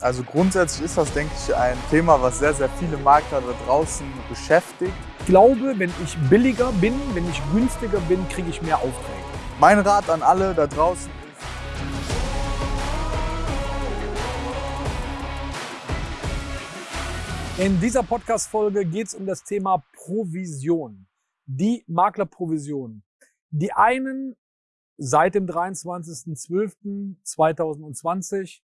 Also grundsätzlich ist das, denke ich, ein Thema, was sehr, sehr viele Makler da draußen beschäftigt. Ich glaube, wenn ich billiger bin, wenn ich günstiger bin, kriege ich mehr Aufträge. Mein Rat an alle da draußen ist, In dieser Podcast-Folge geht es um das Thema Provision. Die Maklerprovision. Die einen seit dem 23.12.2020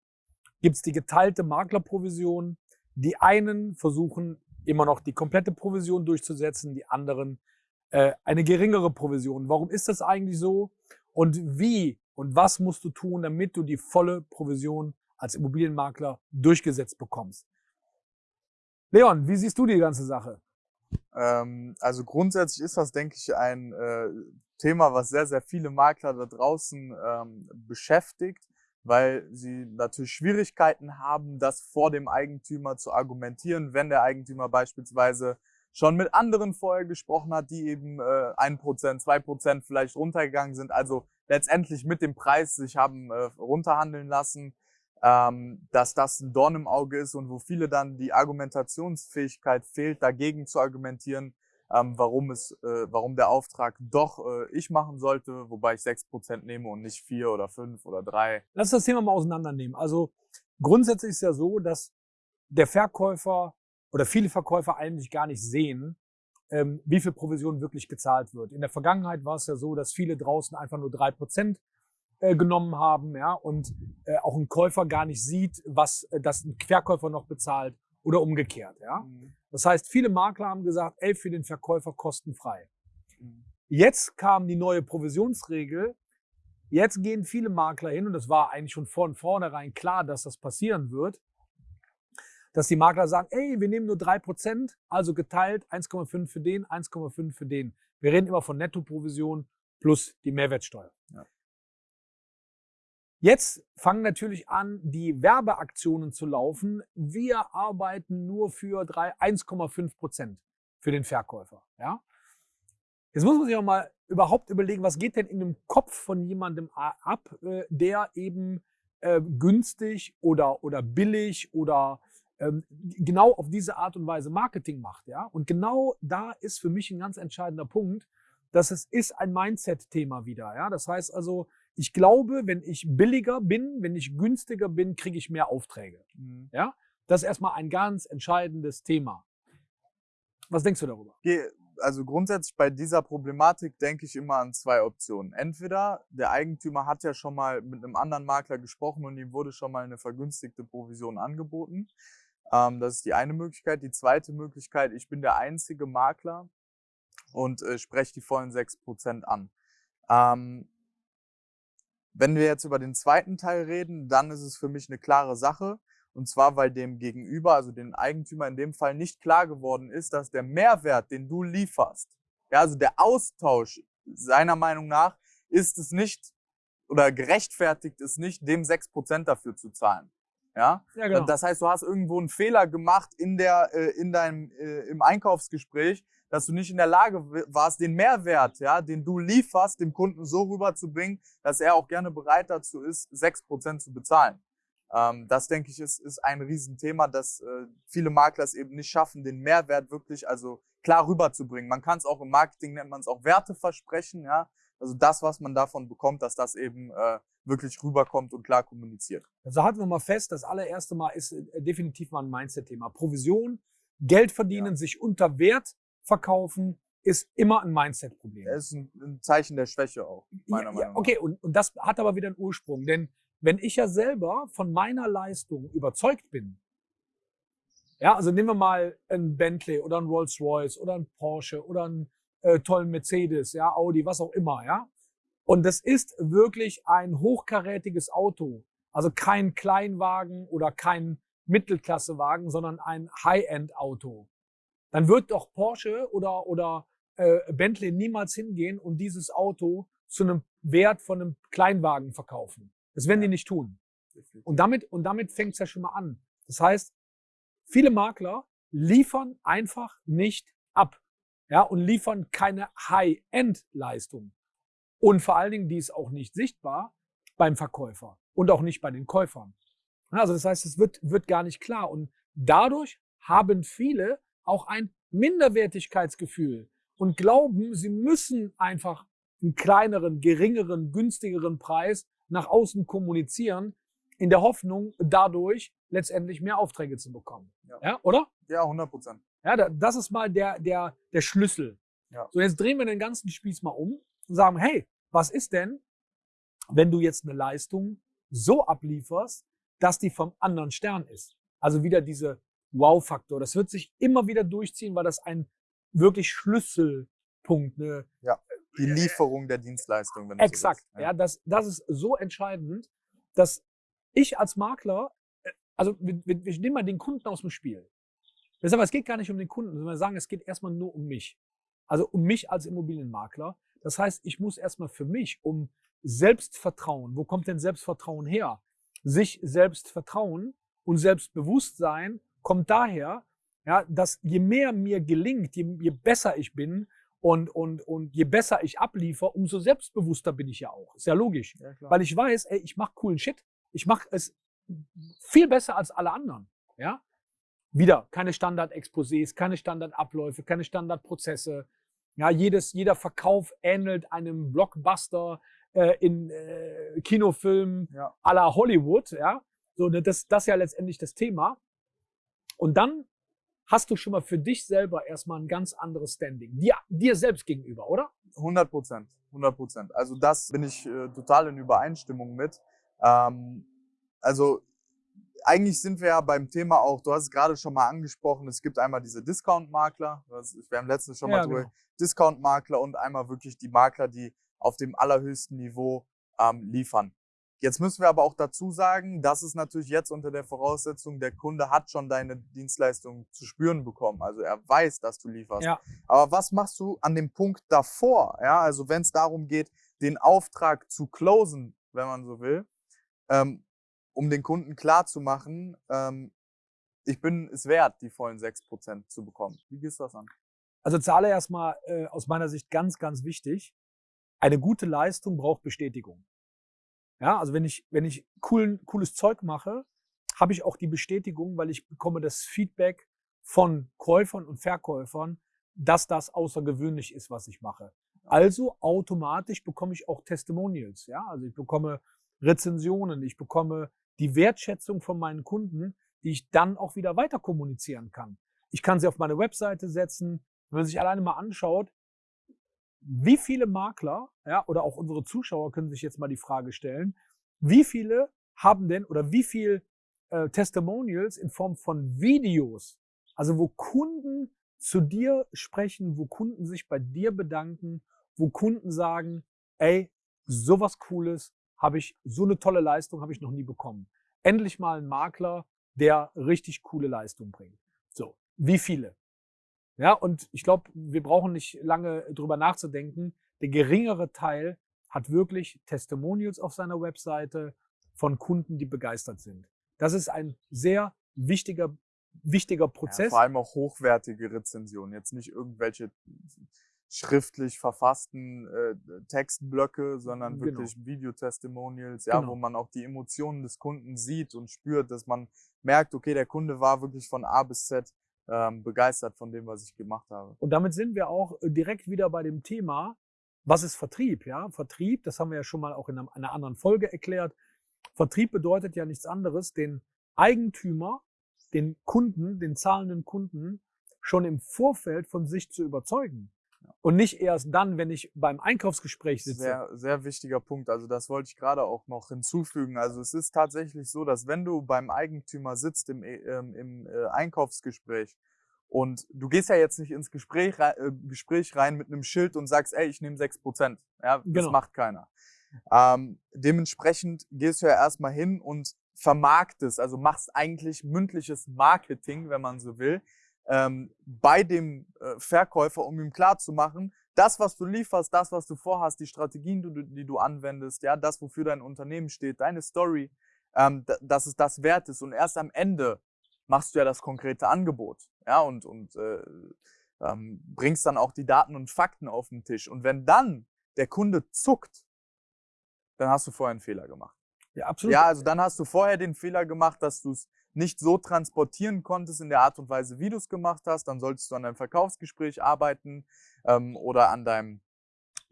gibt es die geteilte Maklerprovision. Die einen versuchen immer noch die komplette Provision durchzusetzen, die anderen äh, eine geringere Provision. Warum ist das eigentlich so? Und wie und was musst du tun, damit du die volle Provision als Immobilienmakler durchgesetzt bekommst? Leon, wie siehst du die ganze Sache? Ähm, also grundsätzlich ist das, denke ich, ein äh, Thema, was sehr, sehr viele Makler da draußen ähm, beschäftigt weil sie natürlich Schwierigkeiten haben, das vor dem Eigentümer zu argumentieren, wenn der Eigentümer beispielsweise schon mit anderen vorher gesprochen hat, die eben äh, ein Prozent, zwei Prozent vielleicht runtergegangen sind, also letztendlich mit dem Preis sich haben äh, runterhandeln lassen, ähm, dass das ein Dorn im Auge ist und wo viele dann die Argumentationsfähigkeit fehlt, dagegen zu argumentieren, ähm, warum es, äh, warum der Auftrag doch äh, ich machen sollte, wobei ich 6% nehme und nicht 4 oder 5 oder 3. Lass das Thema mal auseinandernehmen. Also grundsätzlich ist ja so, dass der Verkäufer oder viele Verkäufer eigentlich gar nicht sehen, ähm, wie viel Provision wirklich gezahlt wird. In der Vergangenheit war es ja so, dass viele draußen einfach nur 3% äh, genommen haben, ja, und äh, auch ein Käufer gar nicht sieht, was äh, das ein Verkäufer noch bezahlt oder umgekehrt, ja. Mhm. Das heißt, viele Makler haben gesagt, ey, für den Verkäufer kostenfrei. Mhm. Jetzt kam die neue Provisionsregel. Jetzt gehen viele Makler hin, und das war eigentlich schon von vornherein klar, dass das passieren wird, dass die Makler sagen, ey, wir nehmen nur drei Prozent, also geteilt 1,5 für den, 1,5 für den. Wir reden immer von Nettoprovision plus die Mehrwertsteuer. Ja. Jetzt fangen natürlich an, die Werbeaktionen zu laufen. Wir arbeiten nur für 1,5 Prozent für den Verkäufer. Ja? Jetzt muss man sich auch mal überhaupt überlegen, was geht denn in dem Kopf von jemandem ab, äh, der eben äh, günstig oder, oder billig oder ähm, genau auf diese Art und Weise Marketing macht. Ja? Und genau da ist für mich ein ganz entscheidender Punkt, dass es ist ein Mindset-Thema wieder. Ja? Das heißt also, ich glaube, wenn ich billiger bin, wenn ich günstiger bin, kriege ich mehr Aufträge. Mhm. Ja, das ist erstmal ein ganz entscheidendes Thema. Was denkst du darüber? Also grundsätzlich bei dieser Problematik denke ich immer an zwei Optionen. Entweder der Eigentümer hat ja schon mal mit einem anderen Makler gesprochen und ihm wurde schon mal eine vergünstigte Provision angeboten. Ähm, das ist die eine Möglichkeit. Die zweite Möglichkeit, ich bin der einzige Makler und äh, spreche die vollen 6% an. Wenn wir jetzt über den zweiten Teil reden, dann ist es für mich eine klare Sache. Und zwar, weil dem Gegenüber, also dem Eigentümer in dem Fall nicht klar geworden ist, dass der Mehrwert, den du lieferst, ja, also der Austausch seiner Meinung nach, ist es nicht oder gerechtfertigt ist nicht, dem 6% dafür zu zahlen. Ja? ja genau. Das heißt, du hast irgendwo einen Fehler gemacht in, der, äh, in deinem, äh, im Einkaufsgespräch, dass du nicht in der Lage warst, den Mehrwert, ja, den du lieferst, dem Kunden so rüberzubringen, dass er auch gerne bereit dazu ist, 6% zu bezahlen. Ähm, das, denke ich, ist, ist ein Riesenthema, dass äh, viele Makler es eben nicht schaffen, den Mehrwert wirklich also klar rüberzubringen. Man kann es auch im Marketing, nennt man es auch Werteversprechen, ja. Also das, was man davon bekommt, dass das eben äh, wirklich rüberkommt und klar kommuniziert. Also halten wir mal fest, das allererste Mal ist äh, definitiv mal ein Mindset-Thema. Provision, Geld verdienen, ja. sich unter Wert verkaufen, ist immer ein Mindset-Problem. Das ist ein, ein, Zeichen der Schwäche auch, meiner ja, Meinung nach. Okay, und, und das hat aber wieder einen Ursprung. Denn wenn ich ja selber von meiner Leistung überzeugt bin, ja, also nehmen wir mal ein Bentley oder ein Rolls-Royce oder ein Porsche oder einen äh, tollen Mercedes, ja, Audi, was auch immer, ja. Und das ist wirklich ein hochkarätiges Auto. Also kein Kleinwagen oder kein Mittelklassewagen, sondern ein High-End-Auto dann wird doch Porsche oder, oder äh, Bentley niemals hingehen und dieses Auto zu einem Wert von einem Kleinwagen verkaufen. Das werden die nicht tun. Und damit, und damit fängt es ja schon mal an. Das heißt, viele Makler liefern einfach nicht ab. Ja, und liefern keine High-End-Leistung. Und vor allen Dingen, die ist auch nicht sichtbar beim Verkäufer und auch nicht bei den Käufern. Also das heißt, es wird, wird gar nicht klar. Und dadurch haben viele auch ein Minderwertigkeitsgefühl und glauben, sie müssen einfach einen kleineren, geringeren, günstigeren Preis nach außen kommunizieren, in der Hoffnung, dadurch letztendlich mehr Aufträge zu bekommen. Ja, ja oder? Ja, 100 Prozent. Ja, das ist mal der, der, der Schlüssel. Ja. So, jetzt drehen wir den ganzen Spieß mal um und sagen, hey, was ist denn, wenn du jetzt eine Leistung so ablieferst, dass die vom anderen Stern ist? Also wieder diese Wow-Faktor. Das wird sich immer wieder durchziehen, weil das ein wirklich Schlüsselpunkt, ne? Ja, die Lieferung der Dienstleistung. Wenn Exakt. So ja, das, das ist so entscheidend, dass ich als Makler, äh, also wir, wir, wir nehmen mal den Kunden aus dem Spiel. Aber, es geht gar nicht um den Kunden, sondern wir sagen, es geht erstmal nur um mich. Also um mich als Immobilienmakler. Das heißt, ich muss erstmal für mich um Selbstvertrauen, wo kommt denn Selbstvertrauen her? Sich selbst vertrauen und Selbstbewusstsein kommt daher, ja, dass je mehr mir gelingt, je, je besser ich bin und, und, und je besser ich abliefer, umso selbstbewusster bin ich ja auch. Ist ja logisch. Ja, Weil ich weiß, ey, ich mache coolen Shit. Ich mache es viel besser als alle anderen. Ja? Wieder keine Standard-Exposés, keine Standardabläufe, keine Standardprozesse. Ja, jedes, jeder Verkauf ähnelt einem Blockbuster äh, in äh, Kinofilmen ja. à la Hollywood. Ja? So, das, das ist ja letztendlich das Thema. Und dann hast du schon mal für dich selber erstmal ein ganz anderes Standing. Dir, dir selbst gegenüber, oder? 100 Prozent. 100 Prozent. Also das bin ich äh, total in Übereinstimmung mit. Ähm, also eigentlich sind wir ja beim Thema auch, du hast es gerade schon mal angesprochen, es gibt einmal diese Discount-Makler, wir haben letztens schon mal ja, drüber, genau. Discount-Makler und einmal wirklich die Makler, die auf dem allerhöchsten Niveau ähm, liefern. Jetzt müssen wir aber auch dazu sagen, das ist natürlich jetzt unter der Voraussetzung, der Kunde hat schon deine Dienstleistung zu spüren bekommen. Also er weiß, dass du lieferst. Ja. Aber was machst du an dem Punkt davor? Ja, also wenn es darum geht, den Auftrag zu closen, wenn man so will, ähm, um den Kunden klar zu machen, ähm, ich bin es wert, die vollen 6% zu bekommen. Wie gehst du das an? Also zahle erstmal äh, aus meiner Sicht ganz, ganz wichtig. Eine gute Leistung braucht Bestätigung. Ja, also wenn ich, wenn ich coolen, cooles Zeug mache, habe ich auch die Bestätigung, weil ich bekomme das Feedback von Käufern und Verkäufern, dass das außergewöhnlich ist, was ich mache. Also automatisch bekomme ich auch Testimonials. Ja, also ich bekomme Rezensionen, ich bekomme die Wertschätzung von meinen Kunden, die ich dann auch wieder weiter kommunizieren kann. Ich kann sie auf meine Webseite setzen. Wenn man sich alleine mal anschaut, wie viele Makler, ja, oder auch unsere Zuschauer können sich jetzt mal die Frage stellen, wie viele haben denn oder wie viel äh, Testimonials in Form von Videos, also wo Kunden zu dir sprechen, wo Kunden sich bei dir bedanken, wo Kunden sagen, ey, sowas Cooles habe ich, so eine tolle Leistung habe ich noch nie bekommen. Endlich mal ein Makler, der richtig coole Leistung bringt. So, wie viele? Ja, und ich glaube, wir brauchen nicht lange drüber nachzudenken. Der geringere Teil hat wirklich Testimonials auf seiner Webseite von Kunden, die begeistert sind. Das ist ein sehr wichtiger, wichtiger Prozess. Ja, vor allem auch hochwertige Rezensionen. Jetzt nicht irgendwelche schriftlich verfassten äh, Textblöcke, sondern genau. wirklich Videotestimonials, ja, genau. wo man auch die Emotionen des Kunden sieht und spürt, dass man merkt, okay, der Kunde war wirklich von A bis Z ähm, begeistert von dem, was ich gemacht habe. Und damit sind wir auch äh, direkt wieder bei dem Thema, was ist Vertrieb? Ja, Vertrieb, das haben wir ja schon mal auch in einer anderen Folge erklärt. Vertrieb bedeutet ja nichts anderes, den Eigentümer, den Kunden, den zahlenden Kunden schon im Vorfeld von sich zu überzeugen. Und nicht erst dann, wenn ich beim Einkaufsgespräch sitze. Sehr, sehr wichtiger Punkt. Also das wollte ich gerade auch noch hinzufügen. Also es ist tatsächlich so, dass wenn du beim Eigentümer sitzt im, äh, im äh, Einkaufsgespräch und du gehst ja jetzt nicht ins Gespräch, äh, Gespräch rein mit einem Schild und sagst, ey, ich nehme sechs Prozent. Ja, das genau. macht keiner. Ähm, dementsprechend gehst du ja erstmal hin und vermarktest, also machst eigentlich mündliches Marketing, wenn man so will, ähm, bei dem äh, Verkäufer, um ihm klarzumachen, das, was du lieferst, das, was du vorhast, die Strategien, die, die du anwendest, ja, das, wofür dein Unternehmen steht, deine Story, ähm, dass es das wert ist. Und erst am Ende machst du ja das konkrete Angebot, ja, und, und äh, ähm, bringst dann auch die Daten und Fakten auf den Tisch. Und wenn dann der Kunde zuckt, dann hast du vorher einen Fehler gemacht. Ja, absolut. Ja, also dann hast du vorher den Fehler gemacht, dass du es nicht so transportieren konntest in der Art und Weise, wie du es gemacht hast. Dann solltest du an deinem Verkaufsgespräch arbeiten ähm, oder an deinem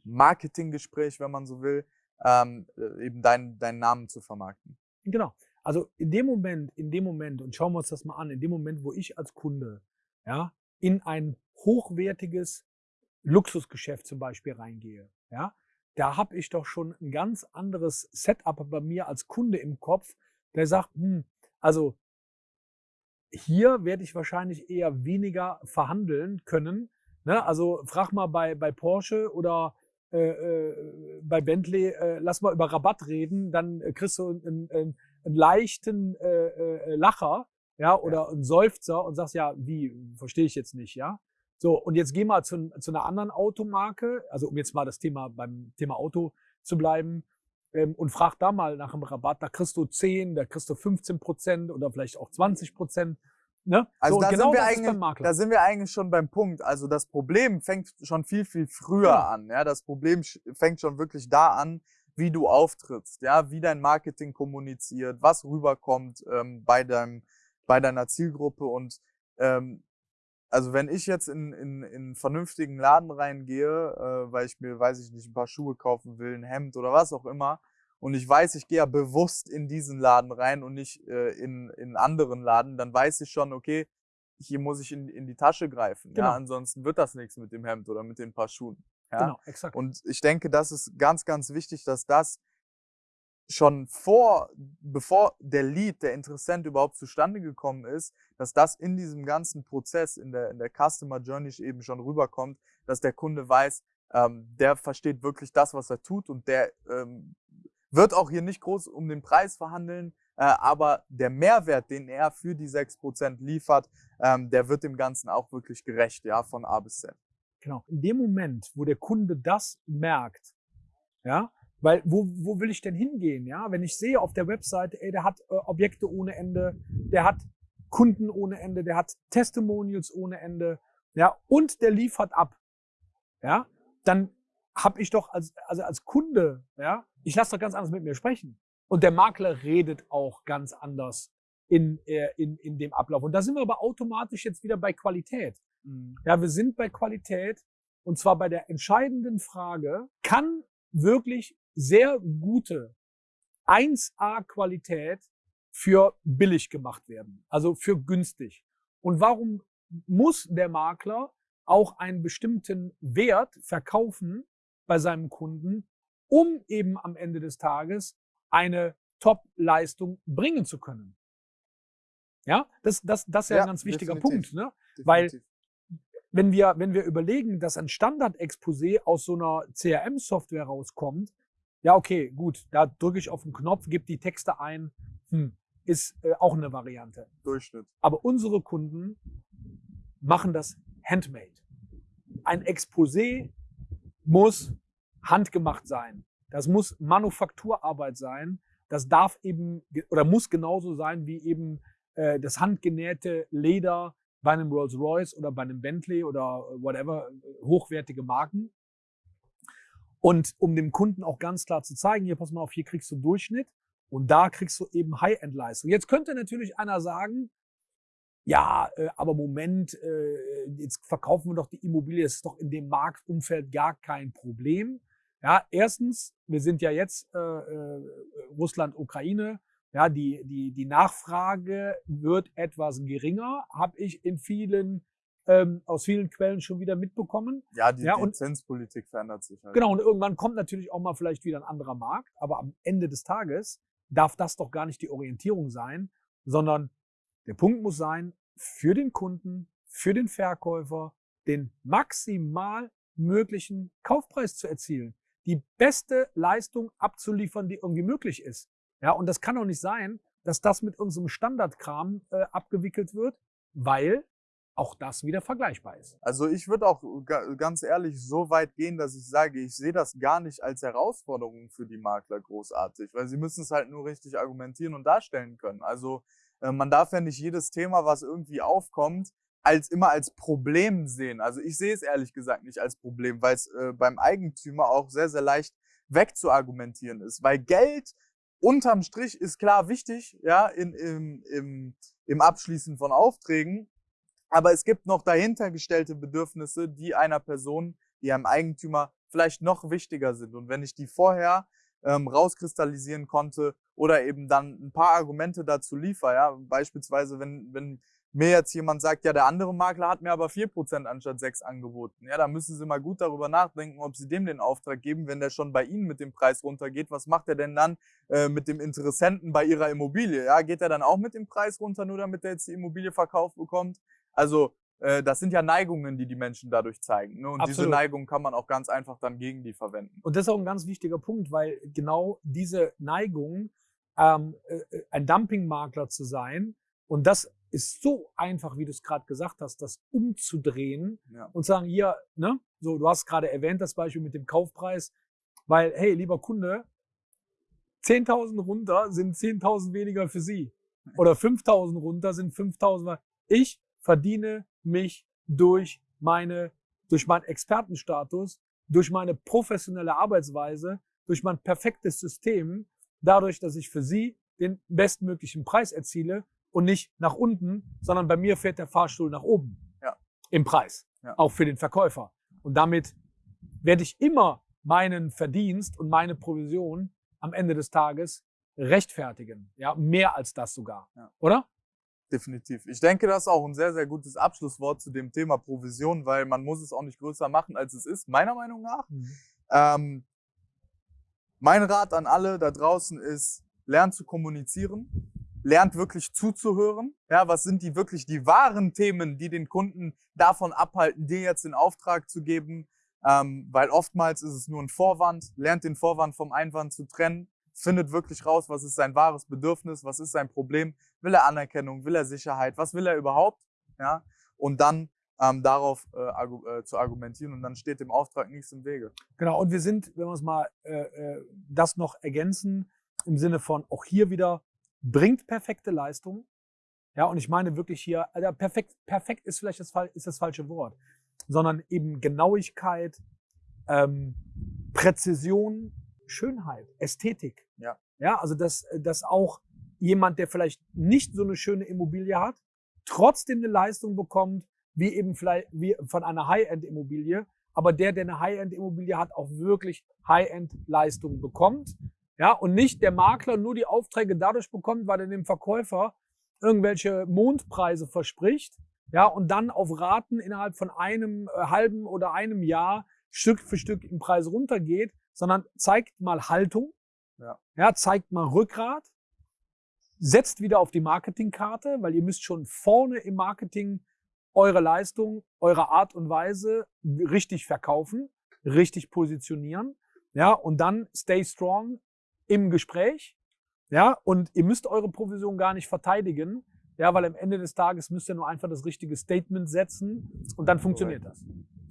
Marketinggespräch, wenn man so will, ähm, äh, eben deinen deinen Namen zu vermarkten. Genau. Also in dem Moment, in dem Moment, und schauen wir uns das mal an, in dem Moment, wo ich als Kunde ja, in ein hochwertiges Luxusgeschäft zum Beispiel reingehe, ja, da habe ich doch schon ein ganz anderes Setup bei mir als Kunde im Kopf, der sagt, hm, also hier werde ich wahrscheinlich eher weniger verhandeln können. Ne? Also frag mal bei, bei Porsche oder äh, äh, bei Bentley, äh, lass mal über Rabatt reden, dann kriegst du einen, einen, einen leichten äh, äh, Lacher, ja, oder ja. einen Seufzer und sagst, ja, wie, verstehe ich jetzt nicht, ja. So, und jetzt geh mal zu, zu einer anderen Automarke, also um jetzt mal das Thema beim Thema Auto zu bleiben, ähm, und frag da mal nach einem Rabatt, da kriegst du 10, da kriegst du 15 Prozent oder vielleicht auch 20 Prozent. Ne? Also so, da, genau sind wir eigentlich, da sind wir eigentlich schon beim Punkt. Also das Problem fängt schon viel, viel früher ja. an. Ja? Das Problem fängt schon wirklich da an, wie du auftrittst, ja, wie dein Marketing kommuniziert, was rüberkommt ähm, bei, deinem, bei deiner Zielgruppe. Und ähm, also wenn ich jetzt in, in, in einen vernünftigen Laden reingehe, äh, weil ich mir, weiß ich nicht, ein paar Schuhe kaufen will, ein Hemd oder was auch immer, und ich weiß, ich gehe ja bewusst in diesen Laden rein und nicht äh, in, in anderen Laden, dann weiß ich schon, okay, hier muss ich in, in die Tasche greifen. Genau. Ja, ansonsten wird das nichts mit dem Hemd oder mit den paar Schuhen. Ja? Genau, exakt. Und ich denke, das ist ganz, ganz wichtig, dass das schon vor, bevor der Lead, der Interessent überhaupt zustande gekommen ist, dass das in diesem ganzen Prozess, in der, in der Customer Journey eben schon rüberkommt, dass der Kunde weiß, ähm, der versteht wirklich das, was er tut und der ähm, wird auch hier nicht groß um den Preis verhandeln, äh, aber der Mehrwert, den er für die 6% liefert, ähm, der wird dem Ganzen auch wirklich gerecht, ja, von A bis Z. Genau. In dem Moment, wo der Kunde das merkt, ja, weil wo, wo will ich denn hingehen, ja? Wenn ich sehe auf der Webseite, ey, der hat äh, Objekte ohne Ende, der hat Kunden ohne Ende, der hat Testimonials ohne Ende, ja, und der liefert ab, ja, dann habe ich doch als, also als Kunde, ja, ich lasse doch ganz anders mit mir sprechen. Und der Makler redet auch ganz anders in, äh, in, in dem Ablauf. Und da sind wir aber automatisch jetzt wieder bei Qualität. Mhm. Ja, wir sind bei Qualität und zwar bei der entscheidenden Frage, kann wirklich sehr gute 1A-Qualität für billig gemacht werden, also für günstig. Und warum muss der Makler auch einen bestimmten Wert verkaufen, bei seinem Kunden, um eben am Ende des Tages eine Top-Leistung bringen zu können. Ja, das, das, das ist ja, ein ganz wichtiger definitiv. Punkt, ne? Weil wenn wir, wenn wir überlegen, dass ein Standard-Exposé aus so einer CRM-Software rauskommt, ja, okay, gut, da drücke ich auf den Knopf, gebe die Texte ein, hm, ist äh, auch eine Variante. Durchschnitt. Aber unsere Kunden machen das handmade. Ein Exposé muss handgemacht sein. Das muss Manufakturarbeit sein. Das darf eben oder muss genauso sein wie eben äh, das handgenähte Leder bei einem Rolls Royce oder bei einem Bentley oder whatever, äh, hochwertige Marken. Und um dem Kunden auch ganz klar zu zeigen, hier pass mal auf, hier kriegst du Durchschnitt und da kriegst du eben High-End-Leistung. Jetzt könnte natürlich einer sagen, ja, äh, aber Moment, äh, jetzt verkaufen wir doch die Immobilie, das ist doch in dem Marktumfeld gar kein Problem. Ja, erstens, wir sind ja jetzt äh, äh, Russland, Ukraine. Ja, die, die, die Nachfrage wird etwas geringer, habe ich in vielen, ähm, aus vielen Quellen schon wieder mitbekommen. Ja, die, ja, die Zinspolitik verändert sich halt. Genau, und irgendwann kommt natürlich auch mal vielleicht wieder ein anderer Markt, aber am Ende des Tages darf das doch gar nicht die Orientierung sein, sondern der Punkt muss sein, für den Kunden, für den Verkäufer, den maximal möglichen Kaufpreis zu erzielen die beste Leistung abzuliefern, die irgendwie möglich ist. Ja, und das kann doch nicht sein, dass das mit unserem Standardkram äh, abgewickelt wird, weil auch das wieder vergleichbar ist. Also ich würde auch ganz ehrlich so weit gehen, dass ich sage, ich sehe das gar nicht als Herausforderung für die Makler großartig, weil sie müssen es halt nur richtig argumentieren und darstellen können. Also äh, man darf ja nicht jedes Thema, was irgendwie aufkommt, als immer als Problem sehen. Also ich sehe es ehrlich gesagt nicht als Problem, weil es äh, beim Eigentümer auch sehr, sehr leicht wegzuargumentieren ist. Weil Geld unterm Strich ist klar wichtig, ja, in, im, im, im Abschließen von Aufträgen. Aber es gibt noch dahinter gestellte Bedürfnisse, die einer Person, die einem Eigentümer vielleicht noch wichtiger sind. Und wenn ich die vorher ähm, rauskristallisieren konnte oder eben dann ein paar Argumente dazu liefere, ja, beispielsweise wenn, wenn mir jetzt jemand sagt, ja, der andere Makler hat mir aber 4% anstatt 6 angeboten. Ja, da müssen Sie mal gut darüber nachdenken, ob Sie dem den Auftrag geben, wenn der schon bei Ihnen mit dem Preis runtergeht. Was macht er denn dann äh, mit dem Interessenten bei Ihrer Immobilie? Ja, geht er dann auch mit dem Preis runter, nur damit er jetzt die Immobilie verkauft bekommt? Also, äh, das sind ja Neigungen, die die Menschen dadurch zeigen. Ne? Und Absolut. diese Neigungen kann man auch ganz einfach dann gegen die verwenden. Und das ist auch ein ganz wichtiger Punkt, weil genau diese Neigung, ähm, äh, äh ein Dumpingmakler zu sein, und das ist so einfach, wie du es gerade gesagt hast, das umzudrehen ja. und sagen, hier, ne, so, du hast gerade erwähnt das Beispiel mit dem Kaufpreis, weil, hey, lieber Kunde, 10.000 runter sind 10.000 weniger für Sie. Oder 5.000 runter sind 5.000. Ich verdiene mich durch meine, durch meinen Expertenstatus, durch meine professionelle Arbeitsweise, durch mein perfektes System, dadurch, dass ich für Sie den bestmöglichen Preis erziele und nicht nach unten, sondern bei mir fährt der Fahrstuhl nach oben ja. im Preis, ja. auch für den Verkäufer. Und damit werde ich immer meinen Verdienst und meine Provision am Ende des Tages rechtfertigen. Ja, mehr als das sogar. Ja. Oder? Definitiv. Ich denke, das ist auch ein sehr, sehr gutes Abschlusswort zu dem Thema Provision, weil man muss es auch nicht größer machen, als es ist, meiner Meinung nach. Mhm. Ähm, mein Rat an alle da draußen ist, lernt zu kommunizieren, lernt wirklich zuzuhören. Ja, was sind die wirklich die wahren Themen, die den Kunden davon abhalten, dir jetzt den Auftrag zu geben? Ähm, weil oftmals ist es nur ein Vorwand. Lernt den Vorwand vom Einwand zu trennen. Findet wirklich raus, was ist sein wahres Bedürfnis, was ist sein Problem. Will er Anerkennung, will er Sicherheit, was will er überhaupt? Ja, und dann ähm, darauf äh, argu äh, zu argumentieren und dann steht dem Auftrag nichts im Wege. Genau, und wir sind, wenn wir es mal äh, äh das noch ergänzen, im Sinne von auch hier wieder bringt perfekte Leistung. Ja, und ich meine wirklich hier, also perfekt, perfekt ist vielleicht das, ist das falsche Wort, sondern eben Genauigkeit, ähm, Präzision, Schönheit, Ästhetik. Ja. Ja, also dass, dass auch jemand, der vielleicht nicht so eine schöne Immobilie hat, trotzdem eine Leistung bekommt, wie eben vielleicht wie von einer High-End-Immobilie, aber der, der eine High-End-Immobilie hat, auch wirklich High-End-Leistung bekommt. Ja, und nicht der Makler nur die Aufträge dadurch bekommt, weil er dem Verkäufer irgendwelche Mondpreise verspricht, ja, und dann auf Raten innerhalb von einem äh, halben oder einem Jahr Stück für Stück im Preis runtergeht, sondern zeigt mal Haltung, ja. ja, zeigt mal Rückgrat, setzt wieder auf die Marketingkarte, weil ihr müsst schon vorne im Marketing eure Leistung, eure Art und Weise richtig verkaufen, richtig positionieren, ja, und dann stay strong, im Gespräch. Ja, und ihr müsst eure Provision gar nicht verteidigen. Ja, weil am Ende des Tages müsst ihr nur einfach das richtige Statement setzen und dann funktioniert das.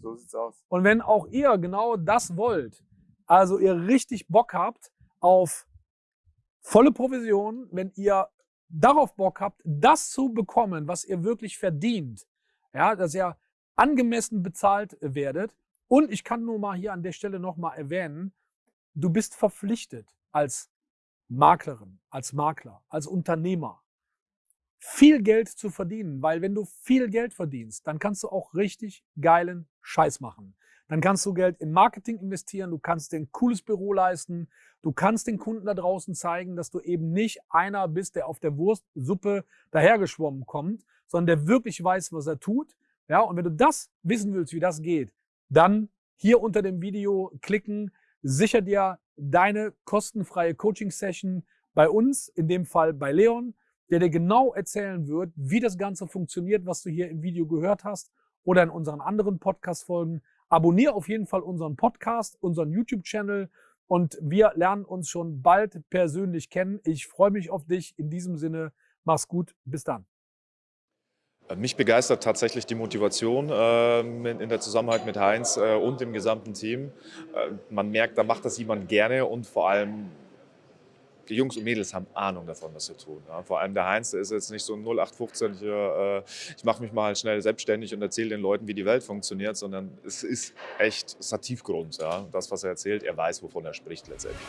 So sieht's aus. Und wenn auch ihr genau das wollt, also ihr richtig Bock habt auf volle Provision, wenn ihr darauf Bock habt, das zu bekommen, was ihr wirklich verdient, ja, dass ihr angemessen bezahlt werdet. Und ich kann nur mal hier an der Stelle nochmal erwähnen, du bist verpflichtet, als Maklerin, als Makler, als Unternehmer viel Geld zu verdienen, weil wenn du viel Geld verdienst, dann kannst du auch richtig geilen Scheiß machen. Dann kannst du Geld in Marketing investieren, du kannst dir ein cooles Büro leisten, du kannst den Kunden da draußen zeigen, dass du eben nicht einer bist, der auf der Wurstsuppe dahergeschwommen kommt, sondern der wirklich weiß, was er tut. Ja, und wenn du das wissen willst, wie das geht, dann hier unter dem Video klicken, sicher dir deine kostenfreie Coaching-Session bei uns, in dem Fall bei Leon, der dir genau erzählen wird, wie das Ganze funktioniert, was du hier im Video gehört hast oder in unseren anderen Podcast-Folgen. Abonnier auf jeden Fall unseren Podcast, unseren YouTube-Channel und wir lernen uns schon bald persönlich kennen. Ich freue mich auf dich. In diesem Sinne, mach's gut. Bis dann. Mich begeistert tatsächlich die Motivation äh, in der Zusammenarbeit mit Heinz äh, und dem gesamten Team. Äh, man merkt, da macht das jemand gerne und vor allem die Jungs und Mädels haben Ahnung davon, was sie tun. Ja. Vor allem der Heinz, ist jetzt nicht so ein 0815 hier, äh, ich mache mich mal schnell selbstständig und erzähle den Leuten, wie die Welt funktioniert, sondern es ist echt, es hat Tiefgrund. Ja. Das, was er erzählt, er weiß, wovon er spricht letztendlich.